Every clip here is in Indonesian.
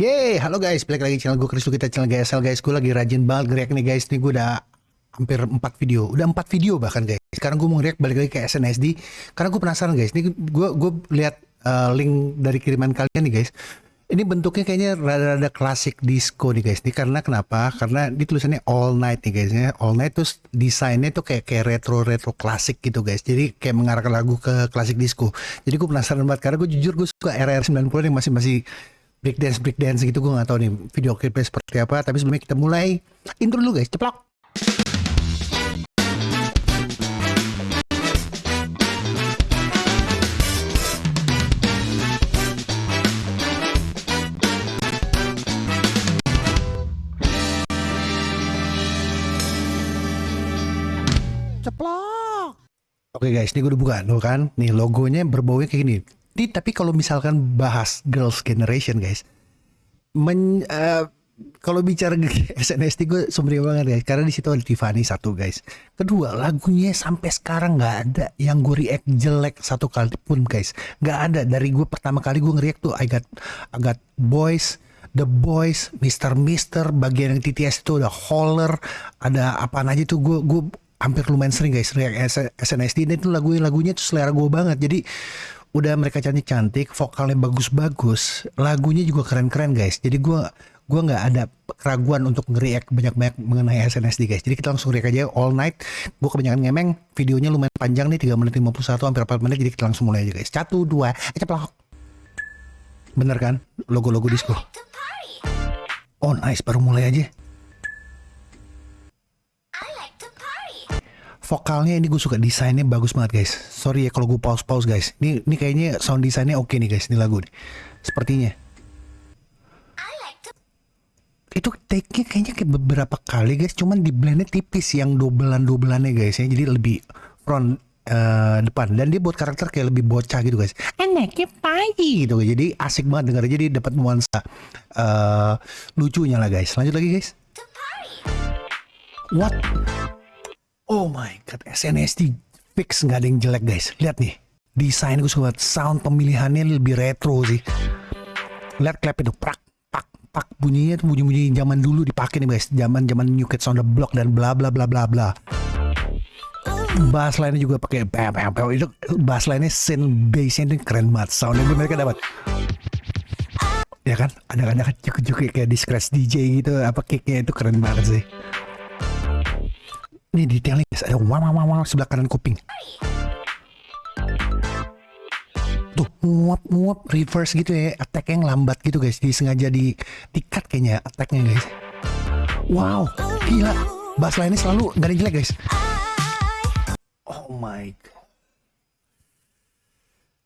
Yeay, halo guys, balik lagi channel gue Chris kita channel GSL guys. Gue lagi rajin banget react nih guys. Nih gue udah hampir 4 video, udah 4 video bahkan guys. Sekarang gue mau react balik lagi ke SNSD karena gue penasaran guys. Nih gue gue lihat uh, link dari kiriman kalian nih guys. Ini bentuknya kayaknya rada-rada klasik disco nih guys. Ini karena kenapa? Karena di tulisannya all night nih guys. Ya. All night terus desainnya tuh kayak kayak retro retro klasik gitu guys. Jadi kayak mengarahkan lagu ke klasik disco. Jadi gue penasaran banget karena gue jujur gue suka era 90 yang masih masih breakdance breakdance gitu gue nggak tahu nih video klipnya seperti apa tapi sebelumnya kita mulai. Intro dulu guys. Ceplok. Ceplok. Oke guys ini gue udah buka. Tuh kan nih logonya berbaunya kayak gini di, tapi kalau misalkan bahas girls generation guys, men, uh, kalau bicara SNSD gue sumber banget guys, karena di situ ada Tiffany satu guys. Kedua lagunya sampai sekarang nggak ada yang gue react jelek satu kali pun guys, nggak ada. Dari gue pertama kali gue nge-react tuh I got, I got boys, The Boys, Mister Mister, bagian yang TTS itu ada Holler, ada apa aja tuh gue gue hampir lumayan sering guys react SNSD dan itu lagu lagunya tuh selera gue banget. Jadi udah mereka cantik-cantik, vokalnya bagus-bagus, lagunya juga keren-keren guys. Jadi gue gue nggak ada keraguan untuk ngeriak banyak-banyak mengenai SNSD guys. Jadi kita langsung react aja all night. Gue kebanyakan ngemeng, videonya lumayan panjang nih 3 menit 51 hampir 4 menit jadi kita langsung mulai aja guys. Satu dua, ceplok. Bener kan? Logo-logo disco. Oh nice, baru mulai aja. Vokalnya ini gue suka desainnya bagus banget guys. Sorry ya kalau gue pause pause guys. Ini ini kayaknya sound desainnya oke nih guys ini lagu nih sepertinya. Itu take-nya kayaknya kayak beberapa kali guys. Cuman di blendnya tipis yang dobelan dobelannya guys ya. Jadi lebih front uh, depan. Dan dia buat karakter kayak lebih bocah gitu guys. Enaknya pagi gitu jadi asik banget denger. Jadi dapat nuansa uh, lucunya lah guys. Lanjut lagi guys. What Oh my god, SNSD fix nggak ada yang jelek guys. Lihat nih, desain gue suka sound pemilihannya lebih retro sih. Lihat klep itu, prak, pak, pak. Bunyinya tuh bunyi-bunyi zaman dulu dipakai nih guys, zaman zaman New Kids on the Block dan bla bla bla bla bla. Bass lainnya juga pakai bam bam bam itu bass lainnya synth bassnya itu keren banget, soundnya mereka dapat. Ya kan? Ada ada cukup-cukup kayak di DJ gitu apa kicknya itu keren banget sih ini detailnya guys, ada wow wow wow sebelah kanan kuping. Tuh, muap muap reverse gitu ya, attack yang lambat gitu guys, disengaja di tikat kayaknya attacknya guys. Wow, gila, bass lainnya selalu gak ada jelek guys. Oh my god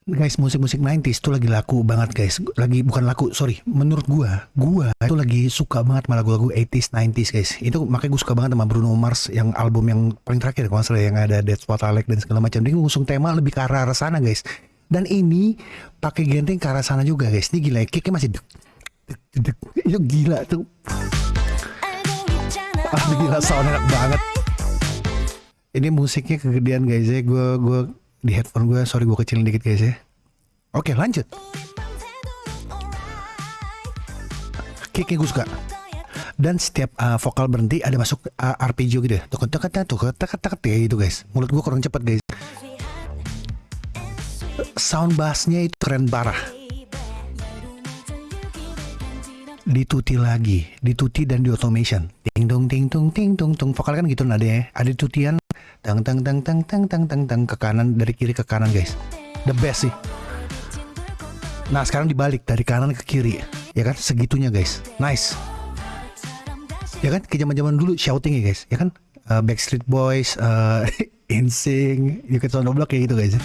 guys musik-musik 90s itu lagi laku banget guys. Lagi bukan laku sorry. Menurut gua gua itu lagi suka banget sama lagu-lagu 80s 90s guys. Itu makanya gue suka banget sama Bruno Mars yang album yang paling terakhir kalau salah yang ada Dead What I dan segala macam. Dia ngusung tema lebih ke arah, sana guys. Dan ini pakai genting ke arah sana juga guys. Ini gila kicknya masih dek, dek, dek, itu gila tuh. Ah gila sound enak banget. Ini musiknya kegedean guys. Ya gue gue di headphone gue sorry gue kecilin dikit guys ya. Oke lanjut. Kicknya gue suka. Dan setiap uh, vokal berhenti ada masuk uh, arpeggio gitu ya. Tuh tek tuh tek ya gitu guys. Mulut gue kurang cepet guys. Sound bassnya itu keren parah dituti lagi dituti dan di automation. Ting tung ting tung ting tung tung vokal kan gitu nada ya. Ada tutian tang tang tang tang tang tang tang tang. Ke kanan dari kiri ke kanan guys. The best sih. Nah sekarang dibalik dari kanan ke kiri. Ya kan? Segitunya guys. Nice. Ya kan? Ke zaman zaman dulu shouting ya guys. Ya kan? Uh, Backstreet Boys uh, InSync You Can Sound Block kayak gitu guys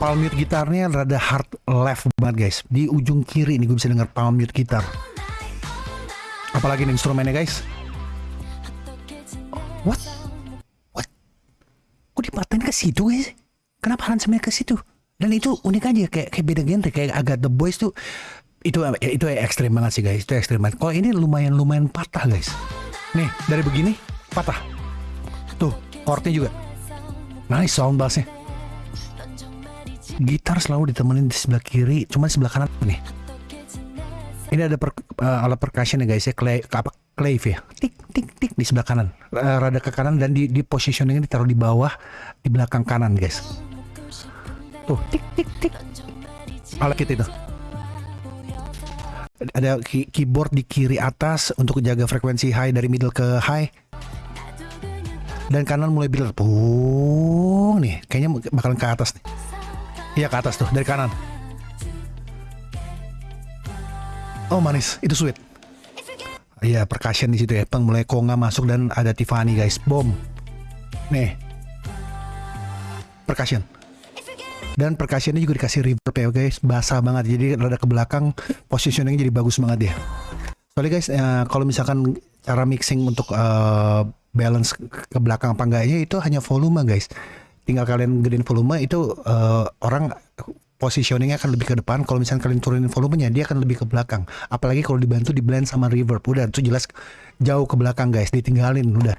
palm mute gitarnya rada hard left banget guys di ujung kiri ini gue bisa denger palm mute gitar apalagi nih instrumennya guys What? What? Kok dipaten ke situ guys? Kenapa aransemennya ke situ? Dan itu unik aja kayak kayak beda genre kayak agak The Boys tuh itu itu ekstrim banget sih guys itu ekstrim banget. Kalau ini lumayan lumayan patah guys. Nih dari begini patah. Tuh chordnya juga. Nice sound bassnya. Gitar selalu ditemenin di sebelah kiri, cuma di sebelah kanan nih. Ini ada per, uh, alat percussion ya guys ya, clay, apa clave ya, tik tik tik di sebelah kanan, uh, rada ke kanan dan di, di positioning ditaruh di bawah, di belakang kanan guys. Tuh tik tik tik, alat kita itu. Ada key, keyboard di kiri atas untuk jaga frekuensi high dari middle ke high. Dan kanan mulai build pung nih, kayaknya bakalan ke atas nih. Iya ke atas tuh dari kanan. Oh manis, itu sweet. Iya percussion di situ ya. Peng mulai konga masuk dan ada Tiffany guys. Boom. Nih. Percussion. Dan percussionnya juga dikasih reverb ya guys. Basah banget. Jadi rada ke belakang positioningnya jadi bagus banget ya. Soalnya guys, uh, kalau misalkan cara mixing untuk uh, balance ke belakang apa enggaknya itu hanya volume guys. Tinggal kalian gedein volume itu uh, orang positioningnya akan lebih ke depan. Kalau misalnya kalian turunin volumenya, dia akan lebih ke belakang. Apalagi kalau dibantu di blend sama reverb. Udah, itu jelas jauh ke belakang guys. Ditinggalin, udah.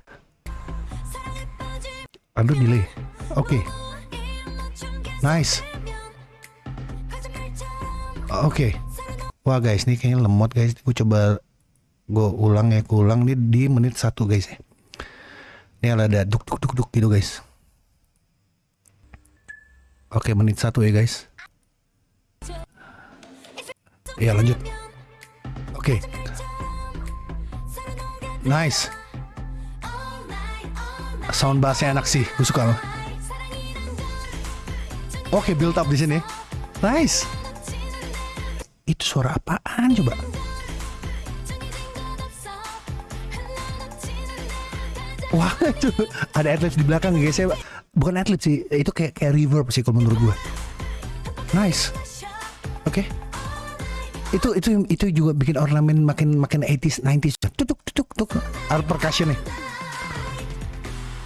Aduh, delay. Oke. Okay. Nice. Oke. Okay. Wah guys, ini kayaknya lemot guys. Gue coba gue ulang ya, gue ulang nih di menit satu guys ya. Ini ada duk duk duk duk gitu guys. Oke, menit satu ya guys. Iya lanjut. Oke. Nice. Sound bassnya enak sih, gue suka. Oke, okay, build up di sini. Nice. Itu suara apaan coba? Wah, itu ada adlibs di belakang guys. Saya bukan adlibs sih, itu kayak kayak reverb sih kalau menurut gue. Nice. Oke. Okay itu itu itu juga bikin ornamen makin makin 80s 90s tutuk tutuk tutuk. Alat percussion nih.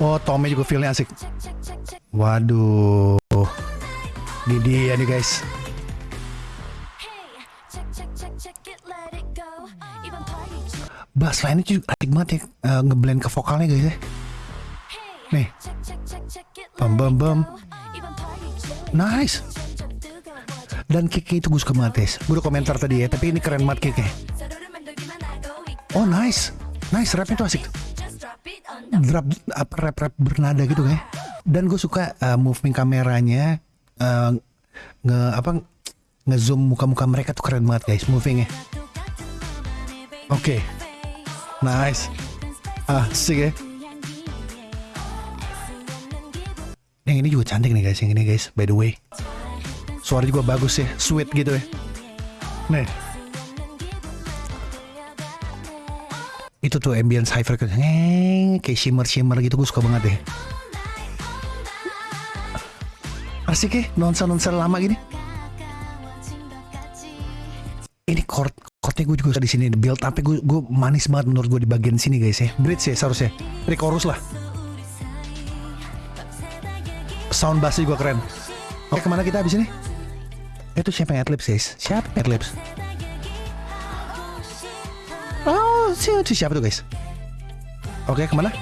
Oh tomnya juga feelnya asik. Waduh. Ini dia nih guys. Bass lainnya juga asik banget ya uh, ngeblend ke vokalnya guys ya. Nih bam bam bam nice dan kick itu gue suka banget Tes. Gue udah komentar tadi ya, tapi ini keren banget kicknya. Oh nice, nice rapnya tuh asik. Drop apa rap rap bernada gitu kan. Dan gue suka uh, moving kameranya, uh, nge apa nge zoom muka-muka mereka tuh keren banget guys movingnya. Oke, okay. nice, ah asik ya. Yang ini juga cantik nih guys, yang ini guys, by the way. Suara juga bagus ya, sweet gitu ya. Nih. Itu tuh ambience high frequency. kayak shimmer-shimmer gitu gue suka banget deh. Asik ya, nonsa-nonsa lama gini. Ini chord chordnya gue juga di sini build up gue gue manis banget menurut gue di bagian sini guys ya. Bridge ya seharusnya. Ini chorus lah. Sound bass juga keren. Oke ke mana kita habis ini? Itu siapa yang adlibs guys? Siapa yang adlibs? Oh, itu siapa tuh guys? Oke, ke mana?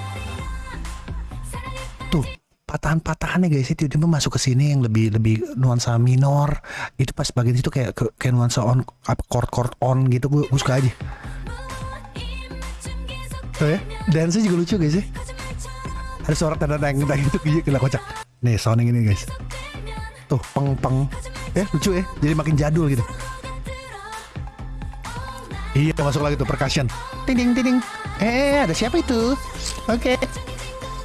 Tuh, patahan-patahannya guys itu tiba-tiba masuk ke sini yang lebih lebih nuansa minor. Itu pas bagian itu kayak kayak nuansa on apa chord chord on gitu gue, gue suka aja. Tuh ya, dance juga lucu guys ya. Ada suara tanda tanda gitu gila kocak. Nih sounding ini guys. Tuh, peng peng. Ya lucu ya jadi makin jadul gitu. Iya masuk lagi tuh percussion. Ting ting ting eh ada siapa itu? Oke. Okay.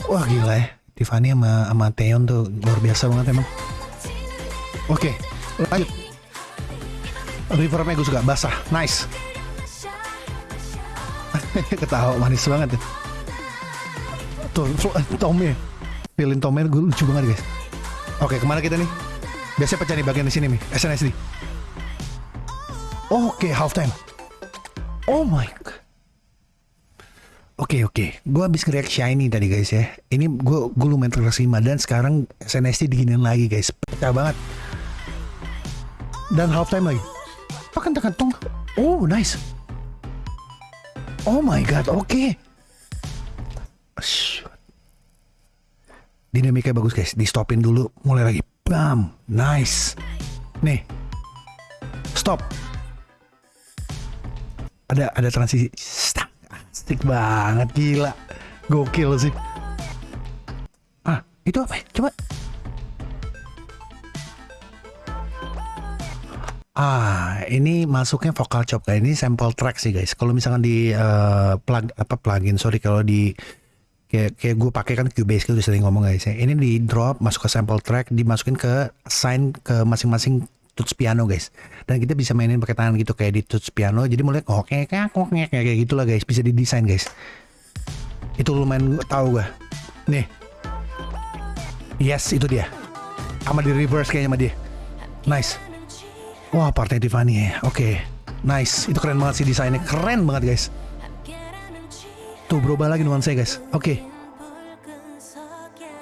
wah gila ya Tiffany sama, sama Theon tuh luar biasa banget emang. Oke okay, lanjut. Reverbnya gue suka basah. Nice. Ketawa manis banget ya. Tuh Tommy pilih Tommy gue lucu banget guys oke ke mana kita nih Biasanya pecah di bagian di sini nih, SNSD. Oke, okay, halftime. Oh my god. Oke okay, oke, okay. gue habis nge Shiny tadi guys ya. Ini gue gue lumayan terkesima dan sekarang SNSD diginin lagi guys, pecah banget. Dan halftime lagi. Tekan tekan tong. Oh nice. Oh my god, oke. Okay. Dinamikanya bagus guys, di stopin dulu, mulai lagi. Bam, nice. Nih, stop. ada ada transisi Stang. asik banget gila gokil sih ah itu apa ya? coba Ah, ini masuknya vocal chop kayak ini sample track sih guys. Kalau misalkan di uh, plug apa plugin, sorry kalau di kayak kayak gue pakai kan Cubase itu udah sering ngomong guys ya. Ini di drop masuk ke sample track, dimasukin ke sign ke masing-masing tuts piano guys. Dan kita bisa mainin pakai tangan gitu kayak di tuts piano. Jadi mulai kok kayak kayak kayak gitulah guys. Bisa didesain guys. Itu lumayan tahu gue. Nih. Yes, itu dia. Sama di reverse kayaknya sama dia. Nice. Wah, partai Tiffany ya. Oke. Okay. Nice. Itu keren banget sih desainnya. Keren banget, guys. Tuh berubah lagi nuansa guys. Oke. Okay.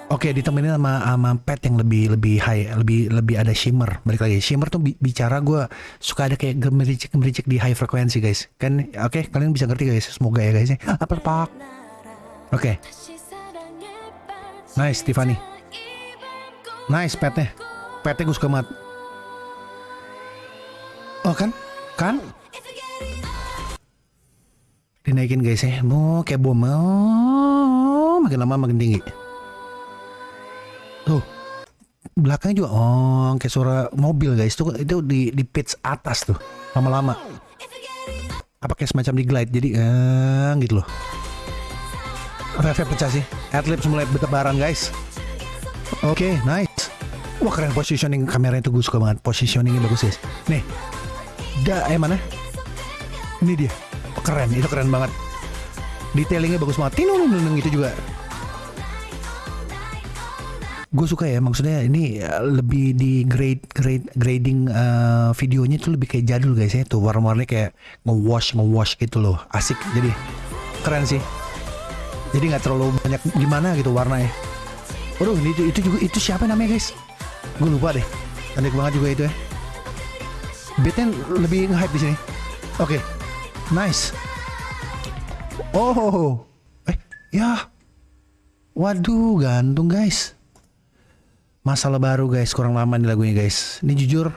Oke, okay, ditemenin sama sama pet yang lebih lebih high, lebih lebih ada shimmer. Balik lagi, shimmer tuh bicara gue suka ada kayak gemericik gemericik di high frekuensi guys. Kan, oke, okay, kalian bisa ngerti guys. Semoga ya guys. Ya. Apa pak? Oke. Okay. Nice, Tiffany. Nice petnya. Petnya gue suka banget. Oh kan? Kan? Dinaikin guys ya. Mau kayak bom. Oh, makin lama makin tinggi. Tuh. Belakangnya juga oh kayak suara mobil guys. Tuh itu di di pitch atas tuh. Lama-lama. Apa kayak semacam di glide jadi eh, gitu loh. Rev pecah sih. Adlibs mulai bertebaran guys. Oke, okay, nice. Wah keren positioning kamera itu gue suka banget. Positioningnya bagus guys. Nih, Da, eh mana? Ini dia. Keren, itu keren banget. Detailingnya bagus banget. Tinung nung itu juga. Gue suka ya, maksudnya ini eh, lebih di grade grade grading uh, videonya itu lebih kayak jadul guys ya. Tuh warna-warnanya kayak nge-wash nge-wash gitu loh. Asik. Jadi keren sih. Jadi nggak terlalu banyak gimana gitu warnanya. Waduh, itu, itu juga itu siapa namanya guys? Gue lupa deh. Cantik banget juga itu ya beatnya lebih nge-hype di sini. Oke, okay. Nice. Oh, eh, ya, waduh, gantung guys. Masalah baru guys, kurang lama nih lagunya guys. Ini jujur,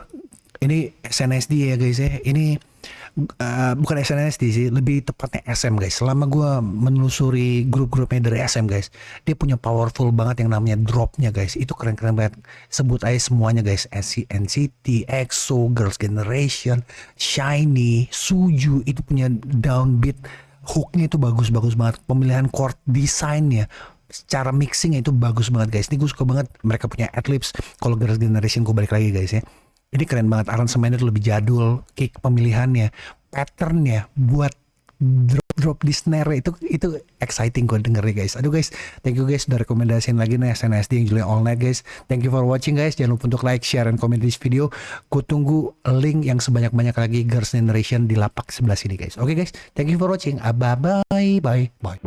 ini SNSD ya guys ya. Ini uh, bukan SNSD sih, lebih tepatnya SM guys. Selama gue menelusuri grup-grupnya dari SM guys, dia punya powerful banget yang namanya dropnya guys. Itu keren-keren banget. Sebut aja semuanya guys. NCT, EXO, Girls Generation, Shiny, Suju itu punya downbeat hooknya itu bagus-bagus banget. Pemilihan chord desainnya secara mixing itu bagus banget guys. Ini gue suka banget mereka punya adlibs. Kalau Girls Generation gue balik lagi guys ya ini keren banget aransemennya tuh lebih jadul, kick pemilihannya, patternnya buat drop drop di snare itu itu exciting gue denger ya guys. Aduh guys, thank you guys udah rekomendasiin lagi nih SNSD yang Julia All Night guys. Thank you for watching guys. Jangan lupa untuk like, share, dan komen di video. Gue tunggu link yang sebanyak-banyak lagi Girls Generation di lapak sebelah sini guys. Oke okay, guys, thank you for watching. Ah, bye bye bye bye.